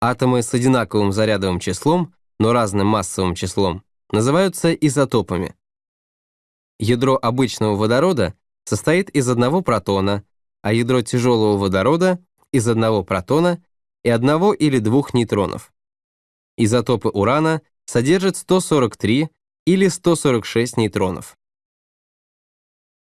Атомы с одинаковым зарядовым числом, но разным массовым числом, называются изотопами. Ядро обычного водорода состоит из одного протона, а ядро тяжелого водорода — из одного протона и одного или двух нейтронов. Изотопы урана содержат 143 или 146 нейтронов.